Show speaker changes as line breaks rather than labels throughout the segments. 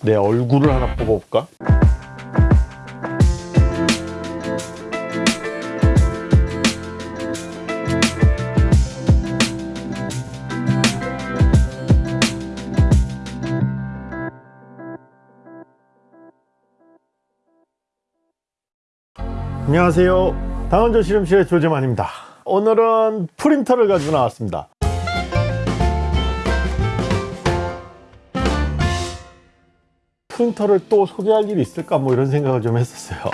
내 얼굴을 하나 뽑아볼까? 안녕하세요. 당원조 실험실의 조재만입니다. 오늘은 프린터를 가지고 나왔습니다 프린터를 또 소개할 일이 있을까 뭐 이런 생각을 좀 했었어요.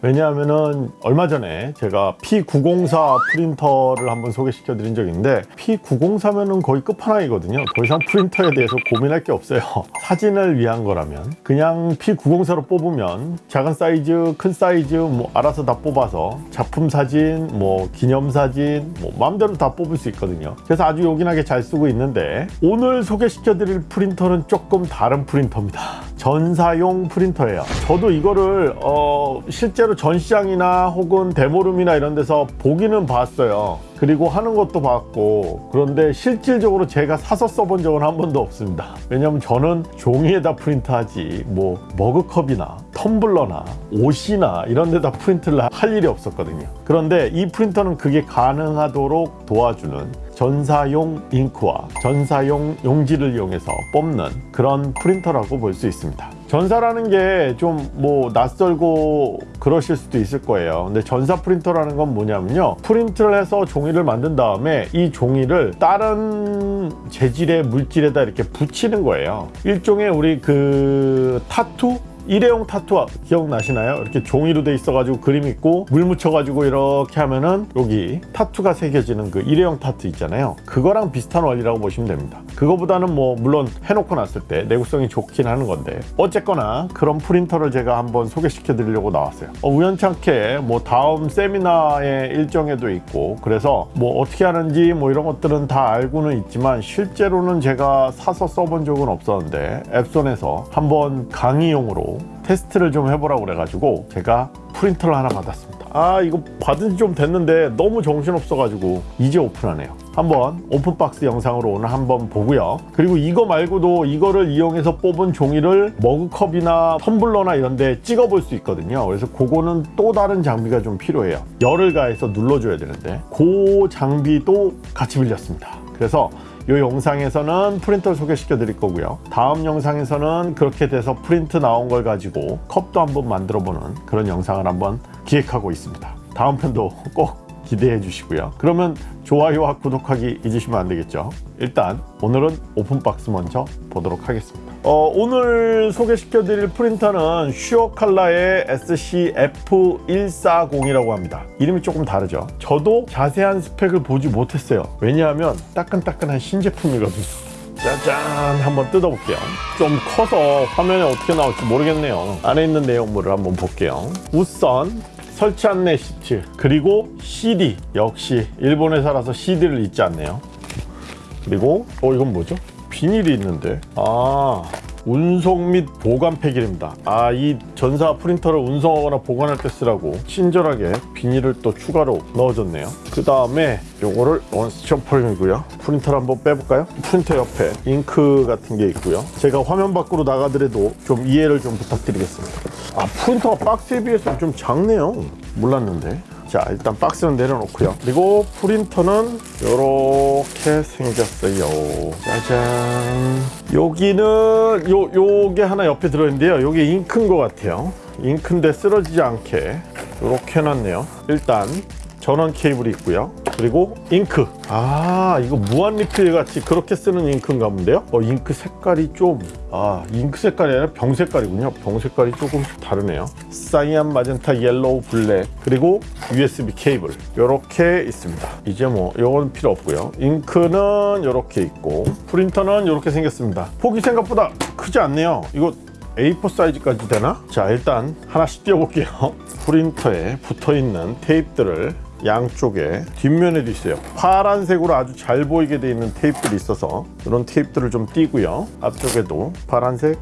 왜냐하면은 얼마 전에 제가 P904 프린터를 한번 소개시켜 드린 적이 있는데 P904면은 거의 끝판왕이거든요. 더 이상 프린터에 대해서 고민할 게 없어요. 사진을 위한 거라면. 그냥 P904로 뽑으면 작은 사이즈 큰 사이즈 뭐 알아서 다 뽑아서 작품 사진 뭐 기념 사진 뭐 마음대로 다 뽑을 수 있거든요. 그래서 아주 요긴하게 잘 쓰고 있는데 오늘 소개시켜 드릴 프린터는 조금 다른 프린터입니다 전사용 프린터예요. 저도 이거를 어 실제로 전시장이나 혹은 demo room이나 이런 데서 보기는 봤어요. 그리고 하는 것도 봤고 그런데 실질적으로 제가 사서 써본 적은 한 번도 없습니다. 왜냐면 저는 종이에다 프린트하지 뭐 머그컵이나 텀블러나 옷이나 이런 데다 프린트를 할 일이 없었거든요. 그런데 이 프린터는 그게 가능하도록 도와주는 전사용 잉크와 전사용 용지를 이용해서 뽑는 그런 프린터라고 볼 수 있습니다. 전사라는 게 좀 뭐 낯설고 그러실 수도 있을 거예요. 근데 전사 프린터라는 건 뭐냐면요. 프린트를 해서 종이를 만든 다음에 이 종이를 다른 재질의 물질에다 이렇게 붙이는 거예요. 일종의 우리 그 타투 일회용 타투 기억나시나요? 이렇게 종이로 돼 있어가지고 그림 있고 물 묻혀가지고 이렇게 하면은 여기 타투가 새겨지는 그 일회용 타투 있잖아요. 그거랑 비슷한 원리라고 보시면 됩니다 그거보다는 뭐 물론 해놓고 났을 때 내구성이 좋긴 하는 건데 어쨌거나 그런 프린터를 제가 한번 소개시켜 드리려고 나왔어요. 어, 우연찮게 뭐 다음 세미나의 일정에도 있고 그래서 뭐 어떻게 하는지 뭐 이런 것들은 다 알고는 있지만 실제로는 제가 사서 써본 적은 없었는데 엡손에서 한번 강의용으로 테스트를 좀 해보라고 그래가지고 제가 프린터를 하나 받았습니다 아 이거 받은 지 좀 됐는데 너무 정신없어 가지고 이제 오픈하네요. 한번 open box 영상으로 오늘 한번 보고요. 그리고 이거 말고도 이거를 이용해서 뽑은 종이를 머그컵이나 텀블러나 이런 데 찍어 볼 수 있거든요. 그래서 그거는 또 다른 장비가 좀 필요해요. 열을 가해서 눌러줘야 되는데 그 장비도 같이 빌렸습니다. 그래서 이 영상에서는 프린터를 소개시켜 드릴 거고요. 다음 영상에서는 그렇게 돼서 프린트 나온 걸 가지고 컵도 한번 만들어 보는 그런 영상을 한번 기획하고 있습니다. 다음 편도 꼭 기대해 주시고요. 그러면 좋아요와 구독하기 잊으시면 안 되겠죠? 일단 오늘은 오픈박스 먼저 보도록 하겠습니다 어, 오늘 소개시켜 드릴 프린터는 슈어칼라의 SCF140이라고 합니다. 이름이 조금 다르죠? 저도 자세한 스펙을 보지 못했어요. 왜냐하면 따끈따끈한 신제품이거든요. 짜잔 한번 뜯어볼게요. 좀 커서 화면에 어떻게 나올지 모르겠네요. 안에 있는 내용물을 한번 볼게요. 우선 설치 안내 시트 그리고 CD 역시 일본 회사라서 CD를 잊지 않네요. 그리고 어 이건 뭐죠? 비닐이 있는데. 아 운송 및 보관 팩입니다. 아 이 전사 프린터를 운송하거나 보관할 때 쓰라고 친절하게 비닐을 또 추가로 넣어줬네요. 그 다음에 요거를 원스톱 폴이고요. 프린터를 한번 빼볼까요? 프린터 옆에 잉크 같은 게 있고요. 제가 화면 밖으로 나가더라도 좀 이해를 좀 부탁드리겠습니다. 아 프린터가 박스에 비해서 좀 작네요. 몰랐는데 자 일단 박스는 내려놓고요. 그리고 프린터는 이렇게 생겼어요. 짜잔. 여기는 요 요게 하나 옆에 들어있는데요. 요게 잉크인 것 같아요. 잉크인데 쓰러지지 않게 이렇게 해놨네요. 일단 전원 케이블이 있고요. 그리고 잉크. 아 이거 무한 리필 같이 그렇게 쓰는 잉크인가 본데요? 어 잉크 색깔이 좀 아 잉크 색깔이 아니라 병 색깔이군요. 병 색깔이 조금 다르네요. cyan magenta yellow black 그리고 USB 케이블. 이렇게 있습니다. 이제 뭐 이건 필요 없고요. 잉크는 이렇게 있고 프린터는 이렇게 생겼습니다. 폭이 생각보다 크지 않네요. 이거 A4 사이즈까지 되나? 자 일단 하나씩 떼어볼게요. 프린터에 붙어있는 테이프들을 양쪽에 뒷면에도 있어요. 파란색으로 아주 잘 보이게 되어 있는 테이프들이 있어서 이런 테이프들을 좀 떼고요. 앞쪽에도 파란색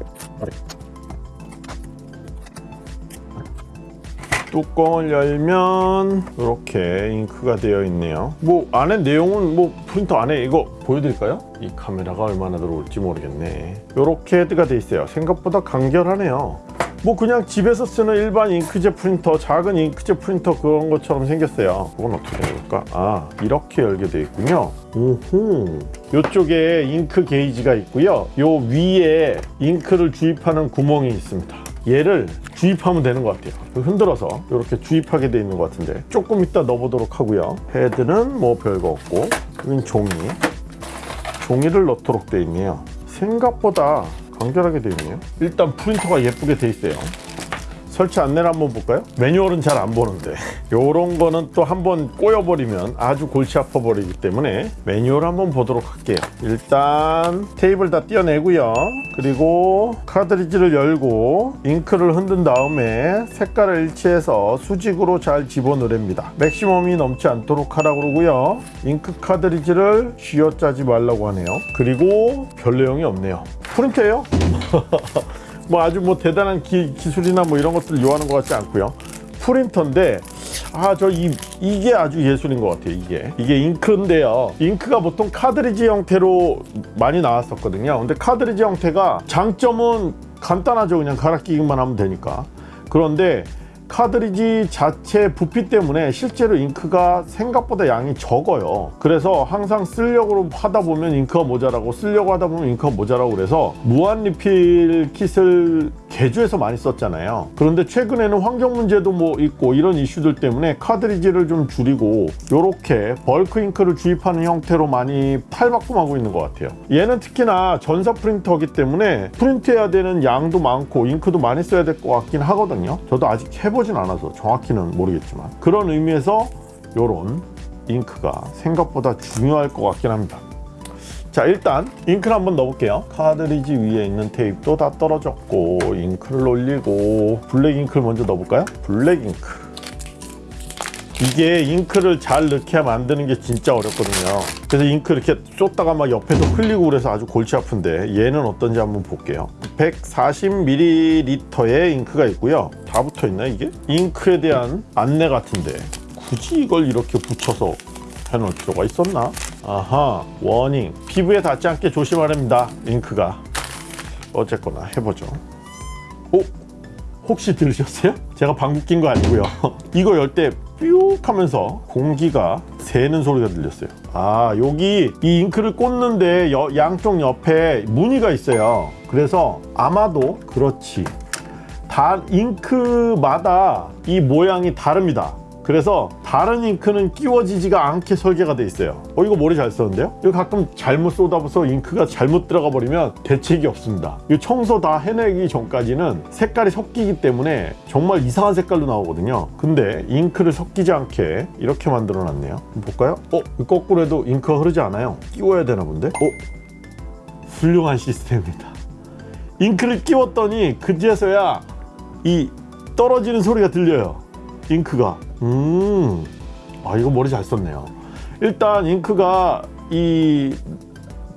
뚜껑을 열면 이렇게 잉크가 되어 있네요. 뭐 안에 내용은 뭐 프린터 안에 이거 보여드릴까요? 이 카메라가 얼마나 들어올지 모르겠네. 이렇게가 돼 있어요. 생각보다 간결하네요 뭐 그냥 집에서 쓰는 일반 잉크젯 프린터 작은 잉크젯 프린터 그런 것처럼 생겼어요. 그건 어떻게 열까? 아 이렇게 열게 돼 있군요. 오호. 이쪽에 잉크 게이지가 있고요. 요 위에 잉크를 주입하는 구멍이 있습니다. 얘를 주입하면 되는 것 같아요. 흔들어서 이렇게 주입하게 돼 있는 것 같은데. 조금 이따 넣어보도록 하고요. 헤드는 뭐 별거 없고 여긴 종이. 종이를 넣도록 돼 있네요. 생각보다 간결하게 돼 있네요. 일단 프린터가 예쁘게 돼 있어요 설치 안내를 한번 볼까요? 매뉴얼은 잘 안 보는데. 요런 거는 또 한번 꼬여버리면 아주 골치 아파 버리기 때문에 매뉴얼 한번 보도록 할게요. 일단 테이블 다 떼어내고요. 그리고 카드리지를 열고 잉크를 흔든 다음에 색깔을 일치해서 수직으로 잘 집어넣습니다. 맥시멈이 넘지 않도록 하라고 그러고요. 잉크 카드리지를 쥐어짜지 말라고 하네요. 그리고 별 내용이 없네요. 프린트예요 뭐 아주 뭐 대단한 기, 기술이나 뭐 이런 것들을 요하는 것 같지 않고요. 프린터인데 아 저 이 이게 아주 예술인 것 같아요. 이게 이게 잉크인데요. 잉크가 보통 카드리지 형태로 많이 나왔었거든요. 근데 카드리지 형태가 장점은 간단하죠. 그냥 갈아 끼기만 하면 되니까. 그런데 카드리지 자체 부피 때문에 실제로 잉크가 생각보다 양이 적어요. 그래서 항상 쓰려고 하다 보면 잉크가 모자라고 쓰려고 하다 보면 잉크가 모자라고 그래서 무한 리필 kit을 개조해서 많이 썼잖아요. 그런데 최근에는 환경 문제도 뭐 있고 이런 이슈들 때문에 카드리지를 좀 줄이고 이렇게 벌크 잉크를 주입하는 형태로 많이 탈바꿈하고 있는 것 같아요. 얘는 특히나 전사 프린터이기 때문에 프린트해야 되는 양도 많고 잉크도 많이 써야 될 것 같긴 하거든요. 저도 아직 해보진 않아서 정확히는 모르겠지만 그런 의미에서 이런 잉크가 생각보다 중요할 것 같긴 합니다 자 일단 잉크를 한번 넣어볼게요 카드리지 위에 있는 테이프도 다 떨어졌고 잉크를 올리고 black 잉크를 먼저 넣어볼까요? black 잉크 이게 잉크를 잘 넣게 만드는 게 진짜 어렵거든요 그래서 잉크 이렇게 쏟다가 막 옆에서 흘리고 그래서 아주 골치 아픈데 얘는 어떤지 한번 볼게요 140ml의 잉크가 있고요 다 붙어 있나 이게? 잉크에 대한 안내 같은데 굳이 이걸 이렇게 붙여서 해놓을 필요가 있었나? 아하 워닝. 피부에 닿지 않게 조심하랍니다 잉크가. 어쨌거나 해보죠. 오? 혹시 들으셨어요? 제가 방귀 낀 거 아니고요. 이거 열 때 뾰욱 하면서 공기가 새는 소리가 들렸어요. 아 여기 이 잉크를 꽂는데 여- 양쪽 옆에 무늬가 있어요. 그래서 아마도 그렇지. 다 잉크마다 이 모양이 다릅니다 그래서 다른 잉크는 끼워지지가 않게 설계가 돼 있어요 어 이거 머리 잘 썼는데요? 이거 가끔 잘못 쏟아부어서 잉크가 잘못 들어가 버리면 대책이 없습니다 이 청소 다 해내기 전까지는 색깔이 섞이기 때문에 정말 이상한 색깔로 나오거든요 근데 잉크를 섞이지 않게 이렇게 만들어 놨네요 볼까요? 어? 거꾸로 해도 잉크가 흐르지 않아요 끼워야 되나 본데? 어? 훌륭한 시스템입니다 잉크를 끼웠더니 그제서야 이 떨어지는 소리가 들려요 잉크가. 음, 아 이거 머리 잘 썼네요. 일단 잉크가 이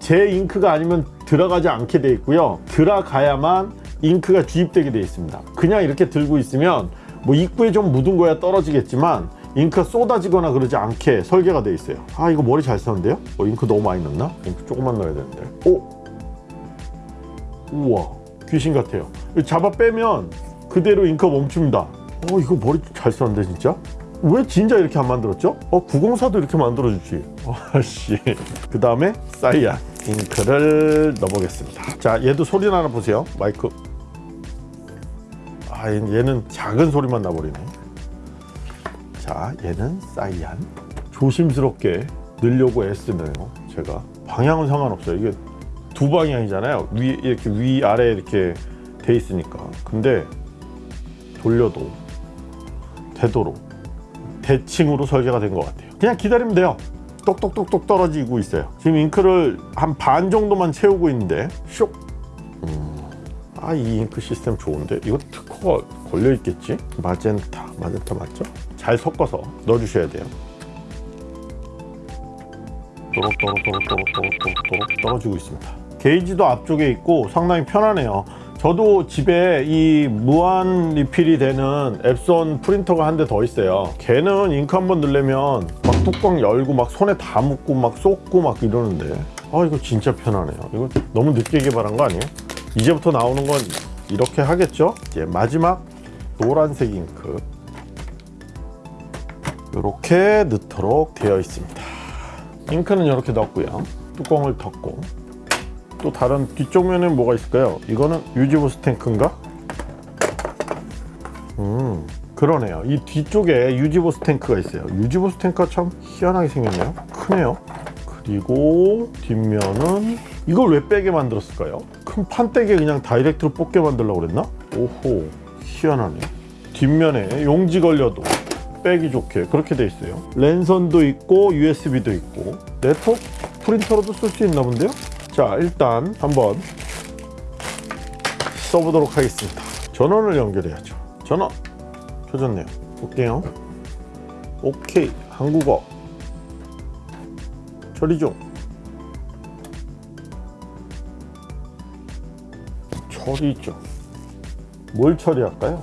제 잉크가 아니면 들어가지 않게 돼 있고요. 들어가야만 잉크가 주입되게 돼 있습니다. 그냥 이렇게 들고 있으면 뭐 입구에 좀 묻은 거야 떨어지겠지만 잉크가 쏟아지거나 그러지 않게 설계가 돼 있어요. 아 이거 머리 잘 썼는데요? 어, 잉크 너무 많이 넣나? 잉크 조금만 넣어야 되는데. 오! 우와. 귀신 같아요. 잡아 빼면 그대로 잉크가 멈춥니다 어 이거 머리 잘 썼는데 진짜? 왜 진짜 이렇게 안 만들었죠? 어 904도 이렇게 만들어주지. 아씨. 그 다음에 사이안 잉크를 넣어보겠습니다. 자 얘도 소리 나나 보세요. 마이크. 아 얘- 얘는 작은 소리만 나버리네. 자 얘는 사이안. 조심스럽게 넣으려고 애쓰네요. 제가. 방향은 상관없어요. 이게 두 방향이잖아요. 위 이렇게 위 아래 이렇게 돼 있으니까. 근데 돌려도 되도록 대칭으로 설계가 된 것 같아요. 그냥 기다리면 돼요. 똑똑똑똑 떨어지고 있어요. 지금 잉크를 한 반 정도만 채우고 있는데 쇽! 음, 아이 잉크 시스템 좋은데? 이거 특허가 걸려 있겠지? 마젠타. 마젠타 맞죠? 잘 섞어서 넣어주셔야 돼요. 또록또록또록또록또록또록 떨어지고 있습니다. 게이지도 앞쪽에 있고 상당히 편하네요 저도 집에 이 무한 리필이 되는 앱손 프린터가 한 대 더 있어요. 걔는 잉크 한 번 넣으려면 막 뚜껑 열고 막 손에 다 묻고 막 쏟고 막 이러는데 아 이거 진짜 편하네요. 이거 너무 늦게 개발한 거 아니에요? 이제부터 나오는 건 이렇게 하겠죠? 이제 마지막 노란색 잉크 이렇게 넣도록 되어 있습니다. 잉크는 이렇게 넣었고요. 뚜껑을 덮고 또 다른 뒤쪽 면에 뭐가 있을까요? 이거는 유지보스 탱크인가? 음 그러네요. 이 뒤쪽에 유지보스 탱크가 있어요. 유지보스 탱크가 참 희한하게 생겼네요. 크네요. 그리고 뒷면은 이걸 왜 빼게 만들었을까요? 큰 판때기에 그냥 다이렉트로 뽑게 만들려고 그랬나? 오호 희한하네. 뒷면에 용지 걸려도 빼기 좋게 그렇게 돼 있어요. 랜선도 있고 USB도 있고 네트워크 프린터로도 쓸 수 있나 본데요? 자 일단 한번 써보도록 하겠습니다. 전원을 연결해야죠. 전원 켜졌네요. 볼게요. 오케이 한국어 처리 중. 처리 중. 뭘 처리할까요?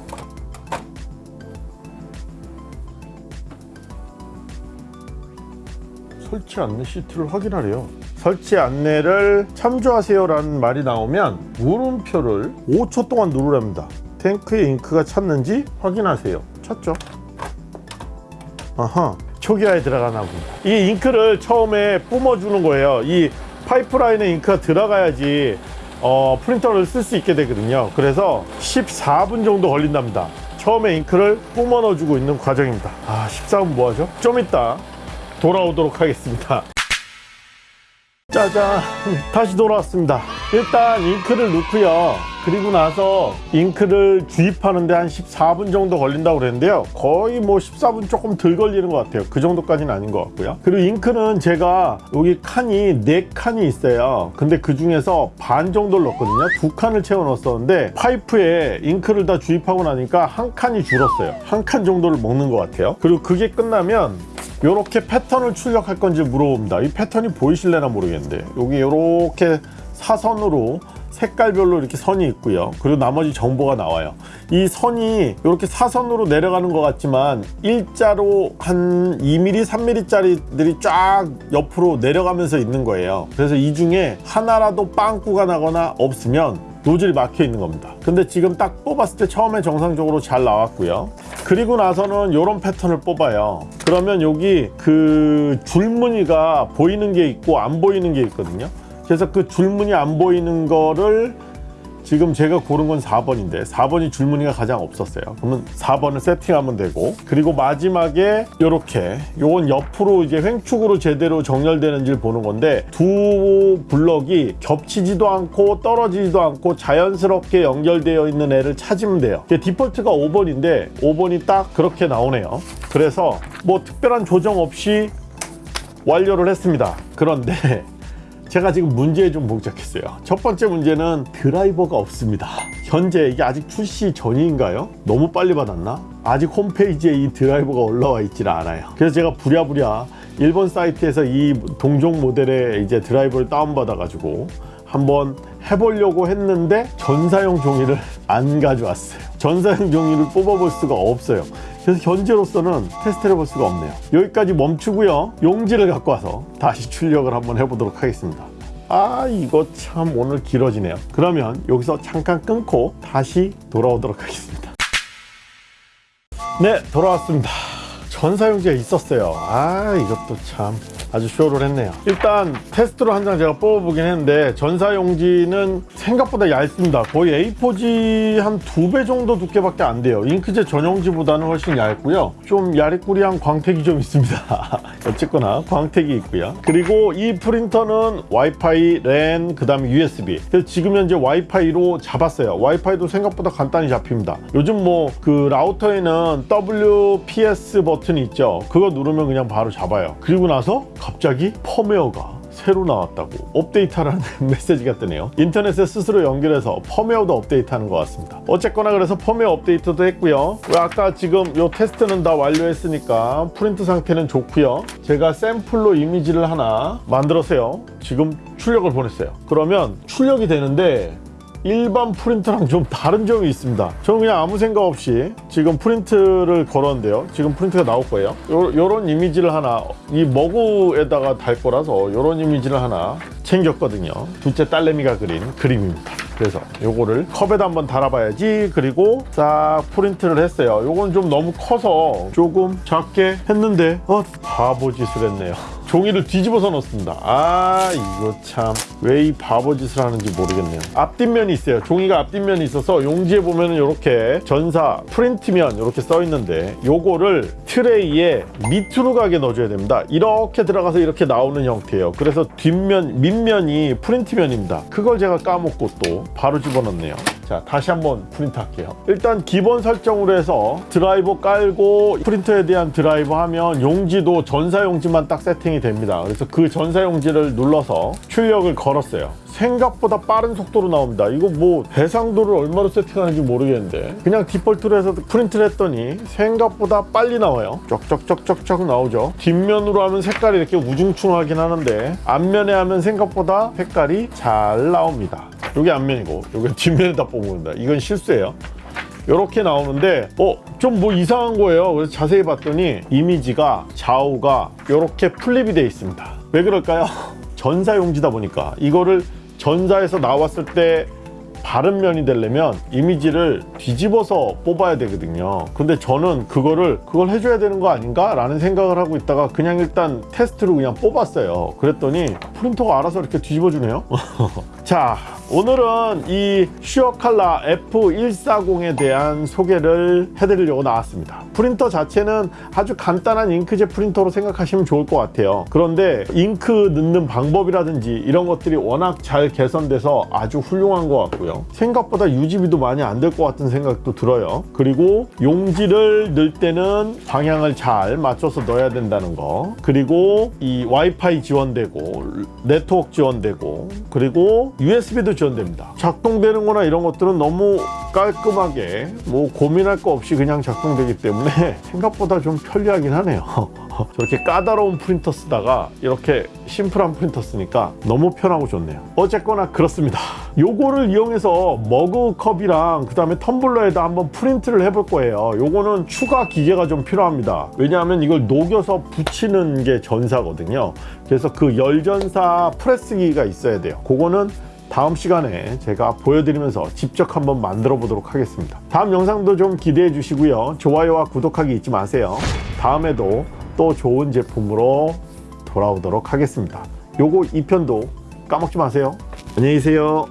설치 안내 시트를 확인하래요. 설치 안내를 참조하세요 라는 말이 나오면 물음표를 5초 동안 누르랍니다. 탱크에 잉크가 찼는지 확인하세요. 찼죠? 아하, 초기화에 들어가나 봅니다. 이 잉크를 처음에 뿜어주는 거예요. 이 파이프라인에 잉크가 들어가야지 어, 프린터를 쓸 수 있게 되거든요. 그래서 14분 정도 걸린답니다. 처음에 잉크를 뿜어 넣어주고 있는 과정입니다. 아, 14분 뭐 하죠? 좀 이따 돌아오도록 하겠습니다. 짜잔 다시 돌아왔습니다. 일단 잉크를 넣고요. 그리고 나서 잉크를 주입하는데 한 14분 정도 걸린다고 그랬는데요. 거의 뭐 14분 조금 덜 걸리는 것 같아요. 그 정도까지는 아닌 것 같고요. 그리고 잉크는 제가 여기 칸이 4칸이 있어요. 근데 그 중에서 반 정도를 넣었거든요. 두 칸을 채워 넣었었는데 파이프에 잉크를 다 주입하고 나니까 한 칸이 줄었어요. 한 칸 정도를 먹는 것 같아요. 그리고 그게 끝나면 이렇게 패턴을 출력할 건지 물어봅니다. 이 패턴이 보이실래나 모르겠는데 여기 이렇게 사선으로 색깔별로 이렇게 선이 있고요. 그리고 나머지 정보가 나와요. 이 선이 이렇게 사선으로 내려가는 것 같지만 일자로 한 2mm, 3mm짜리들이 쫙 옆으로 내려가면서 있는 거예요. 그래서 이 중에 하나라도 빵꾸가 나거나 없으면 노즐이 막혀 있는 겁니다. 근데 지금 딱 뽑았을 때 처음에 정상적으로 잘 나왔고요. 그리고 나서는 이런 패턴을 뽑아요. 그러면 여기 그 줄무늬가 보이는 게 있고 안 보이는 게 있거든요. 그래서 그 줄무늬 안 보이는 거를 지금 제가 고른 건 4번인데 4번이 줄무늬가 가장 없었어요. 그러면 4번을 세팅하면 되고 그리고 마지막에 이렇게 요건 옆으로 이제 횡축으로 제대로 정렬되는지를 보는 건데 두 블럭이 겹치지도 않고 떨어지지도 않고 자연스럽게 연결되어 있는 애를 찾으면 돼요. 디폴트가 5번인데 5번이 딱 그렇게 나오네요. 그래서 뭐 특별한 조정 없이 완료를 했습니다. 그런데 제가 지금 문제에 좀 봉착했어요. 첫 번째 문제는 드라이버가 없습니다. 현재 이게 아직 출시 전인가요? 너무 빨리 받았나? 아직 홈페이지에 이 드라이버가 올라와 있질 않아요. 그래서 제가 부랴부랴 일본 사이트에서 이 동종 모델의 이제 드라이버를 다운받아 가지고 한번 해보려고 했는데 전사용 종이를 안 가져왔어요. 전사용 종이를 뽑아볼 수가 없어요. 그래서 현재로서는 테스트를 해볼 수가 없네요. 여기까지 멈추고요. 용지를 갖고 와서 다시 출력을 한번 해보도록 하겠습니다. 아 이거 참 오늘 길어지네요. 그러면 여기서 잠깐 끊고 다시 돌아오도록 하겠습니다. 네 돌아왔습니다. 전사용지가 있었어요. 아 이것도 참 아주 쇼를 했네요. 일단 테스트로 한 장 제가 뽑아보긴 했는데 전사용지는 생각보다 얇습니다. 거의 A4지 한 두 배 정도 두께밖에 안 돼요. 잉크젯 전용지보다는 훨씬 얇고요. 좀 야리꾸리한 광택이 좀 있습니다. 어쨌거나 광택이 있고요. 그리고 이 프린터는 와이파이, 랜, 그 다음에 USB. 그래서 지금 현재 와이파이로 잡았어요. 와이파이도 생각보다 간단히 잡힙니다. 요즘 뭐 그 라우터에는 WPS 버튼이 있죠. 그거 누르면 그냥 바로 잡아요. 그리고 나서 갑자기 펌웨어가 새로 나왔다고 업데이트하라는 메시지가 뜨네요. 인터넷에 스스로 연결해서 펌웨어도 업데이트하는 것 같습니다. 어쨌거나 그래서 펌웨어 업데이트도 했고요. 아까 지금 요 테스트는 다 완료했으니까 프린트 상태는 좋고요. 제가 샘플로 이미지를 하나 만들었어요. 지금 출력을 보냈어요. 그러면 출력이 되는데 일반 프린터랑 좀 다른 점이 있습니다. 저는 그냥 아무 생각 없이 지금 프린트를 걸었는데요. 지금 프린트가 나올 거예요. 요, 요런 이미지를 하나 이 머구에다가 달 거라서 요런 이미지를 하나 챙겼거든요. 둘째 딸내미가 그린 그림입니다. 그래서 요거를 컵에다 한번 달아봐야지. 그리고 싹 프린트를 했어요. 요건 좀 너무 커서 조금 작게 했는데 어 바보짓을 했네요. 종이를 뒤집어서 넣습니다. 아 이거 참. 왜 이 바보짓을 하는지 모르겠네요. 앞뒷면이 있어요. 종이가 앞뒷면이 있어서 용지에 보면은 이렇게 전사 프린트면 이렇게 써 있는데 요거를 트레이에 밑으로 가게 넣어줘야 됩니다. 이렇게 들어가서 이렇게 나오는 형태예요. 그래서 뒷면 밑면이 프린트면입니다. 그걸 제가 까먹고 또 바로 집어넣네요. 자 다시 한번 프린트 할게요. 일단 기본 설정으로 해서 드라이버 깔고 프린터에 대한 드라이버 하면 용지도 전사 용지만 딱 세팅이 됩니다. 그래서 그 전사 용지를 눌러서 출력을 걸었어요. 생각보다 빠른 속도로 나옵니다. 이거 뭐 해상도를 얼마로 세팅하는지 모르겠는데. 그냥 디폴트로 해서 프린트를 했더니 생각보다 빨리 나와요. 쩍쩍쩍쩍쩍 나오죠. 뒷면으로 하면 색깔이 이렇게 우중충하긴 하는데 앞면에 하면 생각보다 색깔이 잘 나옵니다 이게 앞면이고 이게 뒷면에다 뽑는다. 이건 실수예요. 이렇게 나오는데 어 좀 뭐 이상한 거예요. 그래서 자세히 봤더니 이미지가 좌우가 이렇게 플립이 되어 있습니다. 왜 그럴까요? 전사용지다 보니까. 이거를 전사에서 나왔을 때 바른 면이 되려면 이미지를 뒤집어서 뽑아야 되거든요. 근데 저는 그거를 그걸 해줘야 되는 거 아닌가 라는 생각을 하고 있다가 그냥 일단 테스트로 그냥 뽑았어요. 그랬더니 프린터가 알아서 이렇게 뒤집어 주네요. 자 오늘은 이 슈어칼라 F140에 대한 소개를 해드리려고 나왔습니다. 프린터 자체는 아주 간단한 잉크젯 프린터로 생각하시면 좋을 것 같아요. 그런데 잉크 넣는 방법이라든지 이런 것들이 워낙 잘 개선돼서 아주 훌륭한 것 같고요. 생각보다 유지비도 많이 안 될 것 같은 생각도 들어요. 그리고 용지를 넣을 때는 방향을 잘 맞춰서 넣어야 된다는 거. 그리고 이 와이파이 지원되고 네트워크 지원되고 그리고 USB도 지원됩니다. 작동되는 거나 이런 것들은 너무 깔끔하게 뭐 고민할 거 없이 그냥 작동되기 때문에 생각보다 좀 편리하긴 하네요 저렇게 까다로운 프린터 쓰다가 이렇게 심플한 프린터 쓰니까 너무 편하고 좋네요. 어쨌거나 그렇습니다. 요거를 이용해서 머그컵이랑 그 다음에 텀블러에다 한번 프린트를 해볼 거예요. 요거는 추가 기계가 좀 필요합니다. 왜냐하면 이걸 녹여서 붙이는 게 전사거든요. 그래서 그 열전사 프레스기가 있어야 돼요. 그거는 다음 시간에 제가 보여드리면서 직접 한번 만들어 보도록 하겠습니다. 다음 영상도 좀 기대해 주시고요. 좋아요와 구독하기 잊지 마세요. 다음에도 또 좋은 제품으로 돌아오도록 하겠습니다. 요거 2편도 까먹지 마세요. 안녕히 계세요